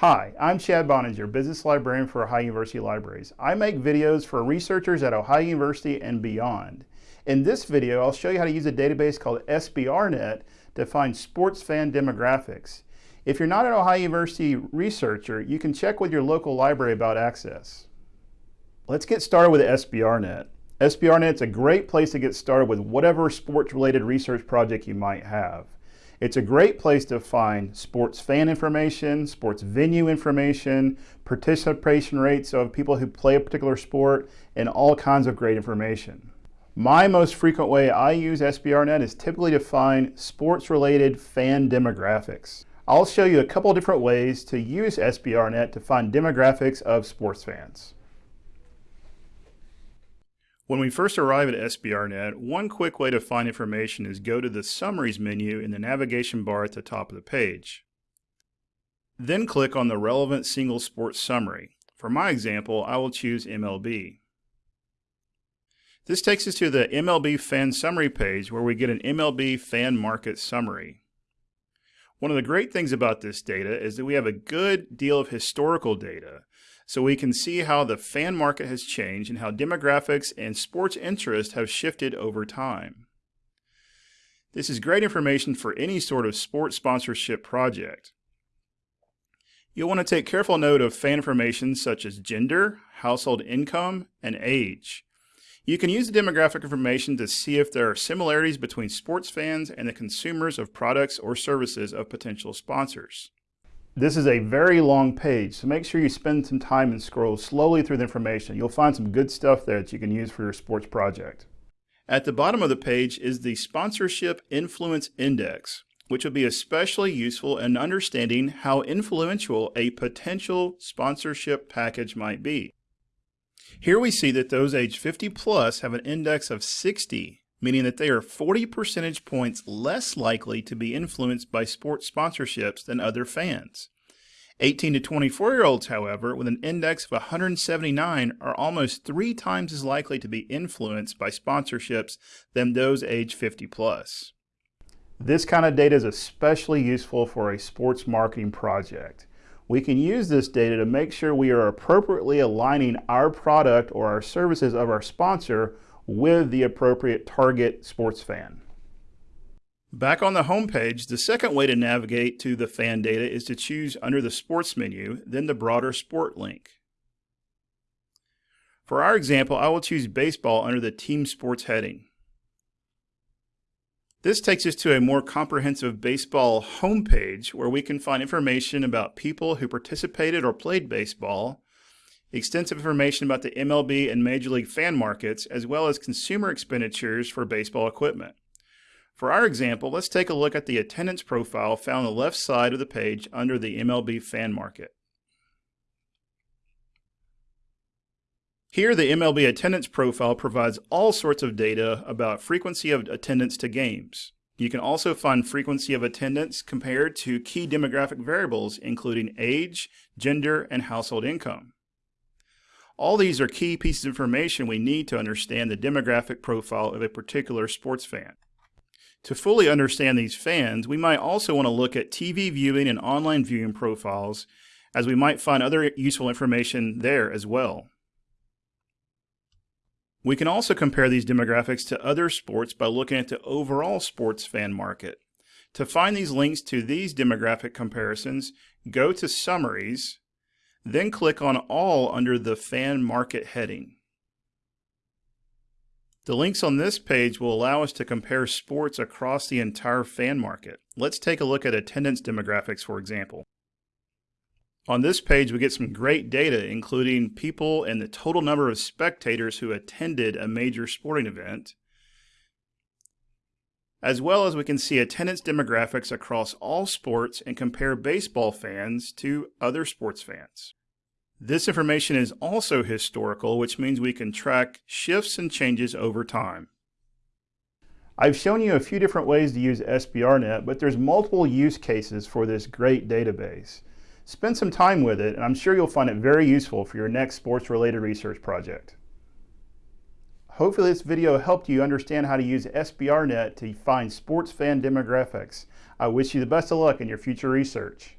Hi, I'm Chad Boeninger, Business Librarian for Ohio University Libraries. I make videos for researchers at Ohio University and beyond. In this video, I'll show you how to use a database called SBRNet to find sports fan demographics. If you're not an Ohio University researcher, you can check with your local library about access. Let's get started with SBRNet. SBRNet is a great place to get started with whatever sports-related research project you might have. It's a great place to find sports fan information, sports venue information, participation rates of people who play a particular sport, and all kinds of great information. My most frequent way I use SBRNet is typically to find sports-related fan demographics. I'll show you a couple different ways to use SBRNet to find demographics of sports fans. When we first arrive at SBRNet, one quick way to find information is go to the Summaries menu in the navigation bar at the top of the page. Then click on the relevant single sports summary. For my example, I will choose MLB. This takes us to the MLB Fan Summary page where we get an MLB Fan Market Summary. One of the great things about this data is that we have a good deal of historical data so we can see how the fan market has changed and how demographics and sports interest have shifted over time. This is great information for any sort of sports sponsorship project. You'll want to take careful note of fan information such as gender, household income, and age. You can use the demographic information to see if there are similarities between sports fans and the consumers of products or services of potential sponsors. This is a very long page, so make sure you spend some time and scroll slowly through the information. You'll find some good stuff there that you can use for your sports project. At the bottom of the page is the Sponsorship Influence Index, which will be especially useful in understanding how influential a potential sponsorship package might be. Here we see that those age 50 plus have an index of 60 meaning that they are 40 percentage points less likely to be influenced by sports sponsorships than other fans. 18 to 24 year olds, however, with an index of 179 are almost three times as likely to be influenced by sponsorships than those age 50 plus. This kind of data is especially useful for a sports marketing project. We can use this data to make sure we are appropriately aligning our product or our services of our sponsor with the appropriate target sports fan. Back on the home page, the second way to navigate to the fan data is to choose under the Sports menu, then the broader Sport link. For our example, I will choose Baseball under the Team Sports heading. This takes us to a more comprehensive baseball homepage where we can find information about people who participated or played baseball, extensive information about the MLB and Major League fan markets, as well as consumer expenditures for baseball equipment. For our example, let's take a look at the attendance profile found on the left side of the page under the MLB fan market. Here, the MLB attendance profile provides all sorts of data about frequency of attendance to games. You can also find frequency of attendance compared to key demographic variables, including age, gender, and household income. All these are key pieces of information we need to understand the demographic profile of a particular sports fan. To fully understand these fans, we might also want to look at TV viewing and online viewing profiles, as we might find other useful information there as well. We can also compare these demographics to other sports by looking at the overall sports fan market. To find these links to these demographic comparisons, go to Summaries, then click on All under the Fan Market heading. The links on this page will allow us to compare sports across the entire fan market. Let's take a look at attendance demographics, for example. On this page, we get some great data, including people and the total number of spectators who attended a major sporting event, as well as we can see attendance demographics across all sports and compare baseball fans to other sports fans. This information is also historical, which means we can track shifts and changes over time. I've shown you a few different ways to use SBRNet, but there's multiple use cases for this great database. Spend some time with it, and I'm sure you'll find it very useful for your next sports-related research project. Hopefully this video helped you understand how to use SBRNet to find sports fan demographics. I wish you the best of luck in your future research.